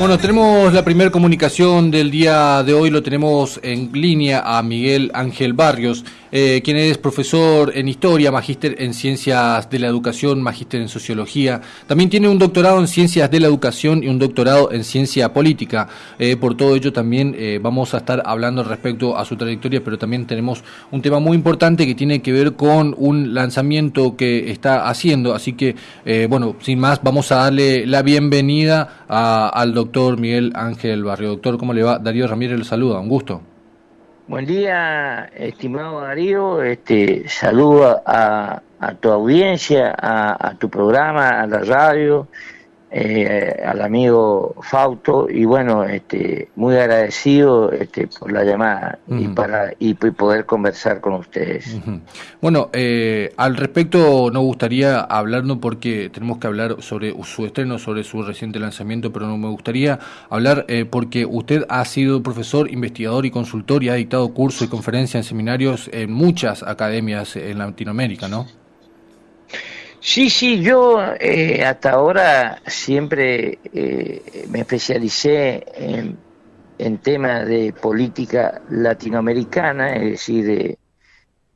Bueno, tenemos la primera comunicación del día de hoy, lo tenemos en línea a Miguel Ángel Barrios, eh, quien es profesor en Historia, magíster en Ciencias de la Educación, magíster en Sociología. También tiene un doctorado en Ciencias de la Educación y un doctorado en Ciencia Política. Eh, por todo ello también eh, vamos a estar hablando respecto a su trayectoria, pero también tenemos un tema muy importante que tiene que ver con un lanzamiento que está haciendo. Así que, bueno, sin más, vamos a darle la bienvenida al doctor Miguel Ángel Barrio. Doctor, ¿cómo le va? Darío Ramírez le saluda, un gusto. Buen día, estimado Darío. Este, saludo a, tu audiencia, a, tu programa, a la radio eh, al amigo Fausto y bueno, este, muy agradecido este, por la llamada y para y, poder conversar con ustedes. Bueno, eh, al respecto nos gustaría hablarnos porque tenemos que hablar sobre su estreno, sobre su reciente lanzamiento, pero no me gustaría hablar eh, porque usted ha sido profesor, investigador y consultor y ha dictado cursos y conferencias en seminarios en muchas academias en Latinoamérica, ¿no? Sí, sí, yo eh, hasta ahora siempre eh, me especialicé en, temas de política latinoamericana, es decir, de,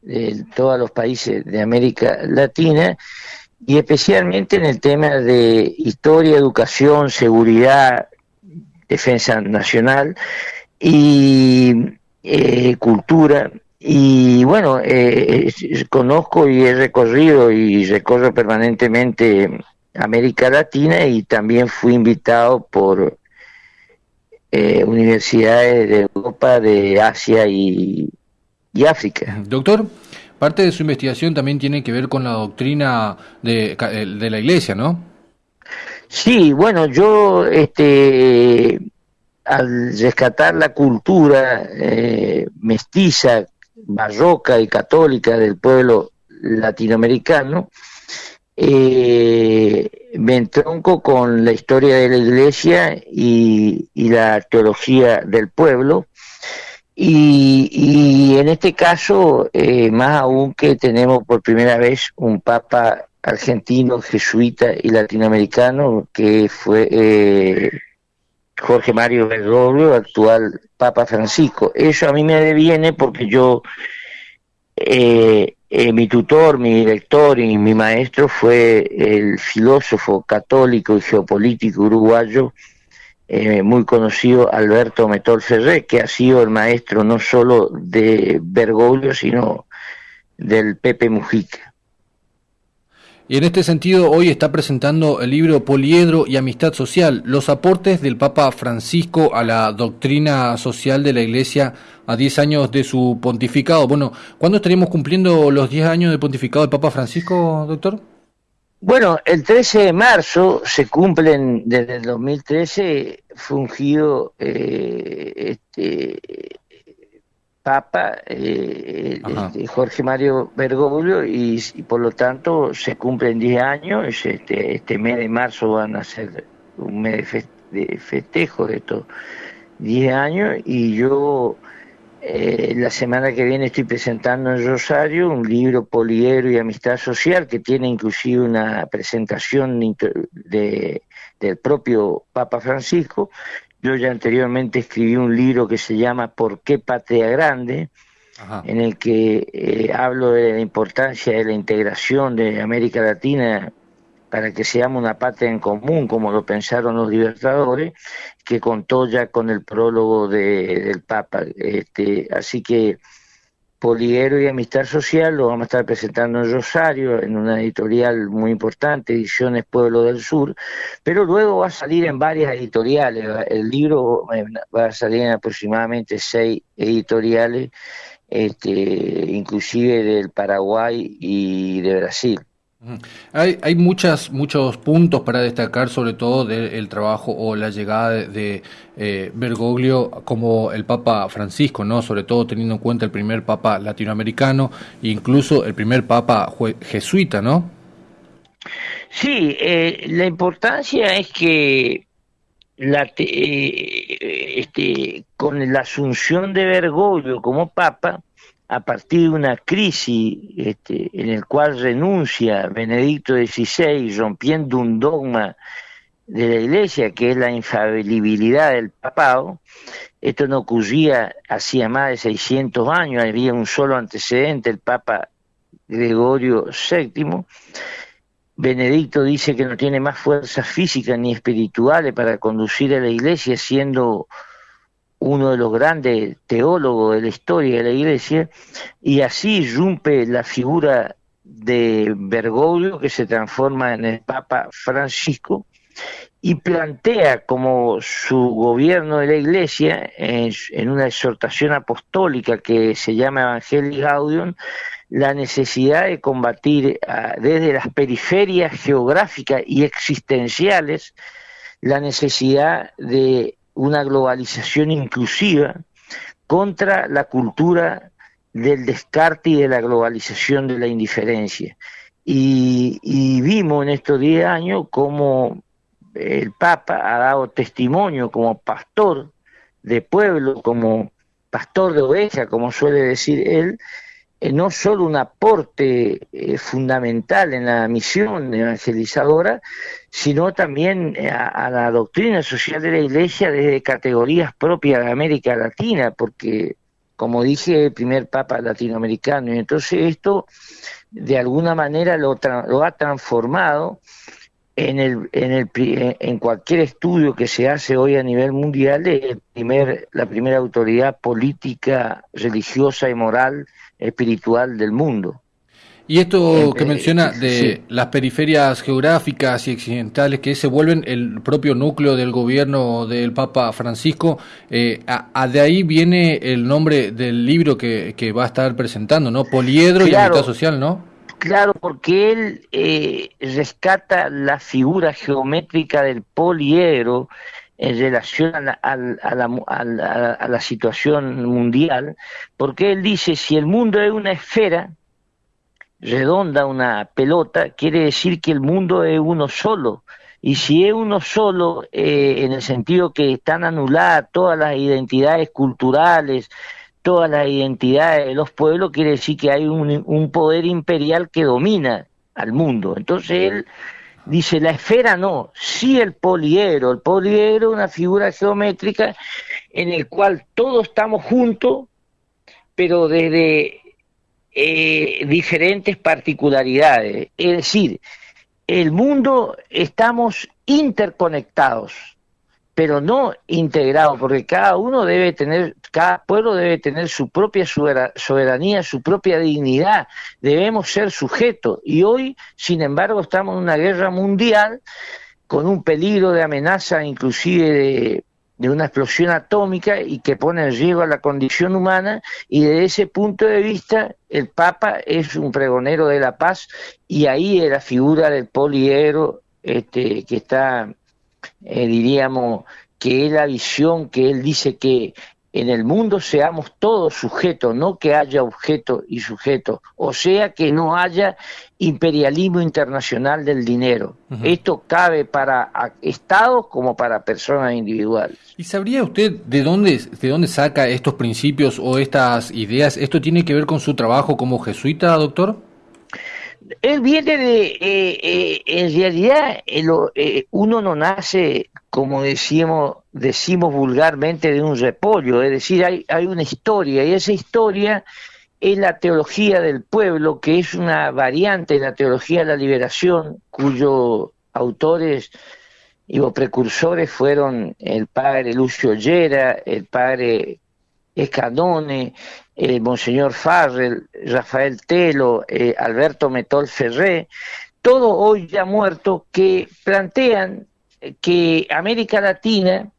de, todos los países de América Latina, y especialmente en el tema de historia, educación, seguridad, defensa nacional y eh, cultura y bueno, eh, conozco y he recorrido y recorro permanentemente América Latina y también fui invitado por eh, universidades de Europa, de Asia y, África. Doctor, parte de su investigación también tiene que ver con la doctrina de, de la Iglesia, ¿no? Sí, bueno, yo este, al rescatar la cultura eh, mestiza barroca y católica del pueblo latinoamericano, eh, me entronco con la historia de la iglesia y, la teología del pueblo. Y, en este caso, eh, más aún que tenemos por primera vez un papa argentino, jesuita y latinoamericano, que fue eh, Jorge Mario Bergoglio, actual Papa Francisco. Eso a mí me deviene porque yo, eh, eh, mi tutor, mi director y mi maestro fue el filósofo católico y geopolítico uruguayo eh, muy conocido Alberto Metol Ferré, que ha sido el maestro no solo de Bergoglio, sino del Pepe Mujica. Y en este sentido, hoy está presentando el libro Poliedro y Amistad Social, los aportes del Papa Francisco a la doctrina social de la Iglesia a 10 años de su pontificado. Bueno, ¿cuándo estaremos cumpliendo los 10 años de pontificado del Papa Francisco, doctor? Bueno, el 13 de marzo se cumplen desde el 2013 fungido eh, este, Papa eh, este, Jorge Mario Bergoglio y, por lo tanto se cumplen 10 años, este, este mes de marzo van a ser un mes de, festejo de estos 10 años y yo eh, la semana que viene estoy presentando en Rosario un libro Poliero y Amistad Social que tiene inclusive una presentación de, del propio Papa Francisco yo ya anteriormente escribí un libro que se llama ¿Por qué Patria Grande? en el que eh, hablo de la importancia de la integración de América Latina para que seamos una patria en común, como lo pensaron los libertadores, que contó ya con el prólogo de, del Papa. Este, así que Poliguero y Amistad Social lo vamos a estar presentando en Rosario, en una editorial muy importante, Ediciones Pueblo del Sur, pero luego va a salir en varias editoriales. El libro eh, va a salir en aproximadamente seis editoriales, este, inclusive del Paraguay y de Brasil. Hay, hay muchas, muchos puntos para destacar, sobre todo del trabajo o la llegada de, eh, Bergoglio como el Papa Francisco, no, sobre todo teniendo en cuenta el primer Papa latinoamericano e incluso el primer Papa jesuita, ¿no? Sí, eh, la importancia es que la, eh, este, con la asunción de Bergoglio como Papa a partir de una crisis este, en el cual renuncia Benedicto XVI, rompiendo un dogma de la Iglesia, que es la infalibilidad del papado. Esto no ocurría hacía más de 600 años, había un solo antecedente, el Papa Gregorio VII. Benedicto dice que no tiene más fuerzas físicas ni espirituales para conducir a la Iglesia, siendo uno de los grandes teólogos de la historia de la Iglesia, y así irrumpe la figura de Bergoglio, que se transforma en el Papa Francisco, y plantea como su gobierno de la Iglesia, en, una exhortación apostólica que se llama Evangelii Gaudium, la necesidad de combatir ah, desde las periferias geográficas y existenciales la necesidad de una globalización inclusiva contra la cultura del descarte y de la globalización de la indiferencia. Y, vimos en estos 10 años cómo el Papa ha dado testimonio como pastor de pueblo, como pastor de oveja, como suele decir él, eh, no solo un aporte eh, fundamental en la misión evangelizadora, sino también eh, a, la doctrina social de la Iglesia desde categorías propias de América Latina, porque, como dije, el primer Papa latinoamericano, y entonces esto de alguna manera lo, lo ha transformado en, el, en, el, en cualquier estudio que se hace hoy a nivel mundial, el primer, la primera autoridad política, religiosa y moral espiritual del mundo. Y esto que menciona de las periferias geográficas y occidentales que se vuelven el propio núcleo del gobierno del Papa Francisco, eh, a, de ahí viene el nombre del libro que, que va a estar presentando, ¿no? Poliedro y amistad social, ¿no? Claro, porque él eh, rescata la figura geométrica del poliedro en relación a la, a, la, situación mundial, porque él dice, si el mundo es una esfera redonda, una pelota, quiere decir que el mundo es uno solo. Y si es uno solo, eh, en el sentido que están anuladas todas las identidades culturales, todas las identidades de los pueblos, quiere decir que hay un, un poder imperial que domina al mundo. Entonces él Dice, la esfera no, sí el poliedro. El poliedro es una figura geométrica en el cual todos estamos juntos, pero desde eh, diferentes particularidades. Es decir, el mundo estamos interconectados pero no integrado, porque cada uno debe tener, cada pueblo debe tener su propia soberanía, su propia dignidad, debemos ser sujetos. Y hoy, sin embargo, estamos en una guerra mundial con un peligro de amenaza inclusive de, una explosión atómica y que pone en riesgo a la condición humana y desde ese punto de vista el Papa es un pregonero de la paz y ahí es la figura del poliedro este, que está eh, diríamos, que es la visión que él dice que en el mundo seamos todos sujetos, no que haya objeto y sujeto, o sea que no haya imperialismo internacional del dinero. Esto cabe para estados como para personas individuales. ¿Y sabría usted de dónde, de dónde saca estos principios o estas ideas? ¿Esto tiene que ver con su trabajo como jesuita, doctor? Él viene de, eh, eh, en realidad, eh, uno no nace, como decimos, decimos vulgarmente, de un repollo, es decir, hay, hay una historia, y esa historia es la teología del pueblo, que es una variante de la teología de la liberación, cuyos autores y precursores fueron el padre Lucio Llera, el padre Escadone, eh, Monseñor Farrell, Rafael Telo, eh, Alberto Metol Ferré, todos hoy ya muertos, que plantean eh, que América Latina,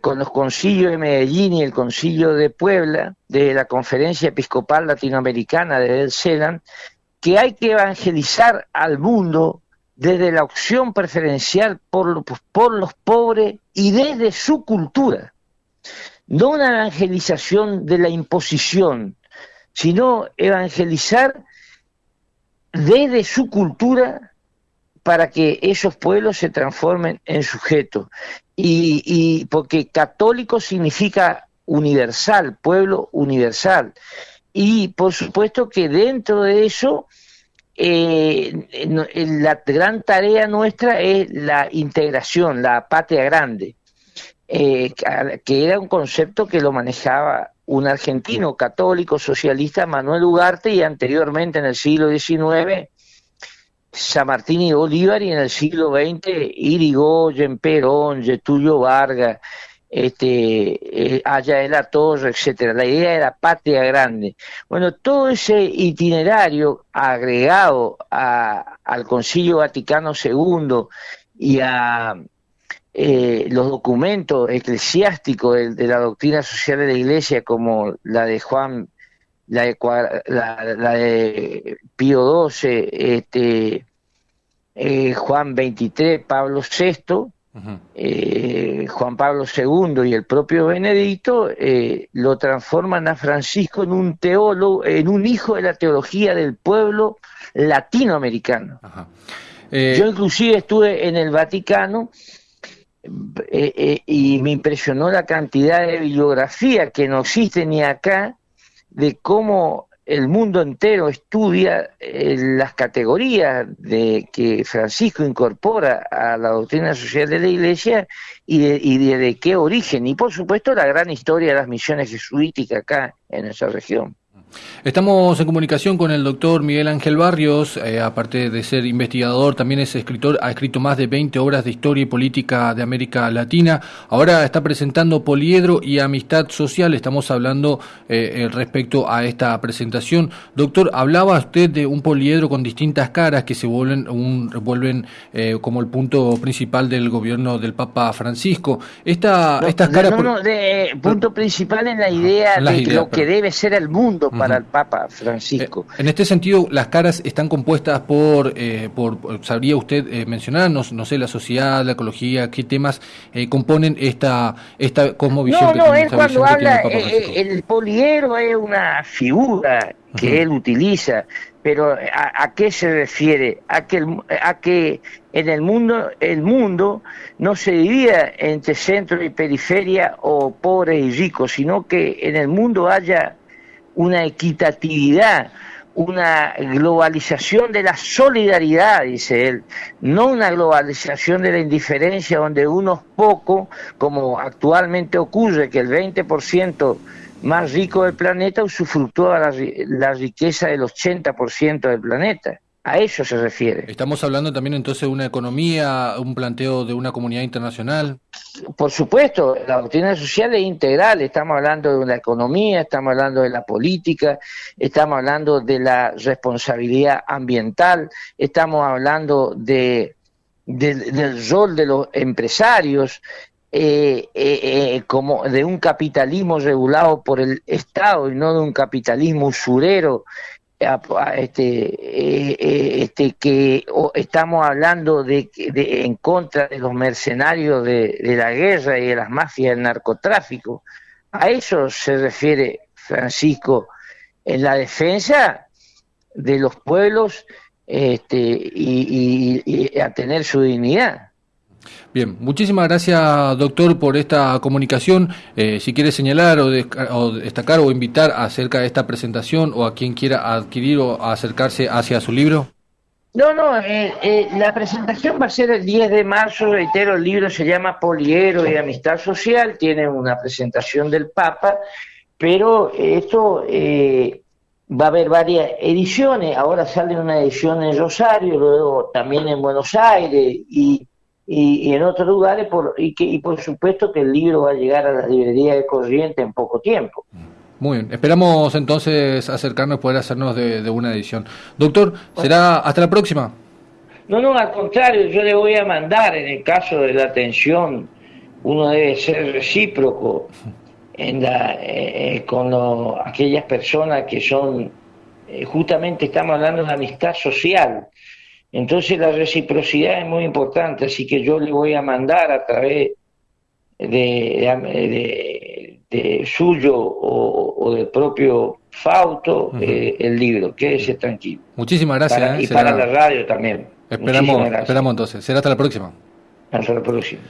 con los concilios de Medellín y el concilio de Puebla, de la Conferencia Episcopal Latinoamericana de El Celan, que hay que evangelizar al mundo desde la opción preferencial por, por los pobres y desde su cultura no una evangelización de la imposición, sino evangelizar desde su cultura para que esos pueblos se transformen en sujetos. Y, porque católico significa universal, pueblo universal. Y por supuesto que dentro de eso la gran tarea nuestra es la integración, la patria grande, que era un concepto que lo manejaba un argentino católico socialista, Manuel Ugarte, y anteriormente en el siglo XIX, San Martín y Bolívar, y en el siglo XX, Irigoyen, Perón, Getulio Vargas, este, eh, de la Torre, etcétera. La idea era patria grande. Bueno, todo ese itinerario agregado al Concilio Vaticano II y a eh, los documentos eclesiásticos de, la doctrina social de la Iglesia, como la de Juan, la de, la, de Pío XII, este, eh, Juan XXIII, Pablo VI, eh, Juan Pablo II y el propio Benedicto lo transforman a Francisco en un teólogo, en un hijo de la teología del pueblo latinoamericano. Yo inclusive estuve en el Vaticano eh, eh, y me impresionó la cantidad de bibliografía que no existe ni acá de cómo el mundo entero estudia eh, las categorías de que Francisco incorpora a la doctrina social de la Iglesia y de, y de qué origen. Y por supuesto la gran historia de las misiones jesuíticas acá en esa región. Estamos en comunicación con el doctor Miguel Ángel Barrios, eh, aparte de ser investigador, también es escritor, ha escrito más de 20 obras de historia y política de América Latina. Ahora está presentando Poliedro y Amistad Social. Estamos hablando eh, eh, respecto a esta presentación. Doctor, hablaba usted de un poliedro con distintas caras que se vuelven, un, vuelven como el punto principal del gobierno del Papa Francisco. Esta, estas caras. No, no, de, punto principal en la idea de lo que debe ser el mundo para el Papa Francisco. Eh, en este sentido, las caras están compuestas por, eh, por ¿sabría usted eh, mencionarnos, no sé, la sociedad, la ecología, qué temas eh, componen esta, esta cosmovisión? No, no, él cuando habla, el, poliero es una figura que él utiliza, pero ¿a, qué se refiere? A que, a que en el mundo, el mundo no se divida entre centro y periferia o pobres y ricos, sino que en el mundo haya una equitatividad, una globalización de la solidaridad, dice él, no una globalización de la indiferencia donde unos pocos, como actualmente ocurre, que el 20% más rico del planeta usufructúa la, riqueza del 80% del planeta. A eso se refiere. Estamos hablando también entonces de una economía, un planteo de una comunidad internacional. Por supuesto, la doctrina social es integral. Estamos hablando de una economía, estamos hablando de la política, estamos hablando de la responsabilidad ambiental, estamos hablando de, del rol de los empresarios, eh, eh, eh, como de un capitalismo regulado por el Estado y no de un capitalismo usurero este, eh, eh, este que estamos hablando de, en contra de los mercenarios de, la guerra y de las mafias del narcotráfico. A eso se refiere Francisco en la defensa de los pueblos este, y a tener su dignidad. Bien, muchísimas gracias, doctor, por esta comunicación. Eh, si quiere señalar o, destacar o invitar acerca de esta presentación o a quien quiera adquirir o acercarse hacia su libro. No, no, eh, eh, la presentación va a ser el 10 de marzo, reitero, el libro se llama Poliero y Amistad Social, tiene una presentación del Papa, pero esto va a haber varias ediciones, ahora sale una edición en Rosario, luego también en Buenos Aires y y, en otros lugares, por, y, que, y por supuesto que el libro va a llegar a la librería de corriente en poco tiempo. Muy bien, esperamos entonces acercarnos, poder hacernos de, una edición. Doctor, será hasta la próxima. No, no, al contrario, yo le voy a mandar, en el caso de la atención, uno debe ser recíproco en la, eh, eh, con aquellas personas que son, eh, justamente estamos hablando de amistad social, entonces la reciprocidad es muy importante, así que yo le voy a mandar a través de, de, suyo o, del propio Fauto eh, el libro. Quédese tranquilo. Muchísimas gracias. Eh, y para la radio también. Esperamos, esperamos entonces. Será hasta la próxima. Hasta la próxima.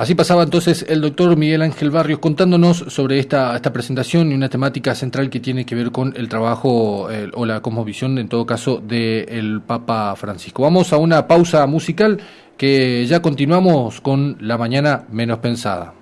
Así pasaba entonces el doctor Miguel Ángel Barrios contándonos sobre esta, esta presentación y una temática central que tiene que ver con el trabajo o la cosmovisión, en todo caso, del Papa Francisco. Vamos a una pausa musical que ya continuamos con la mañana menos pensada.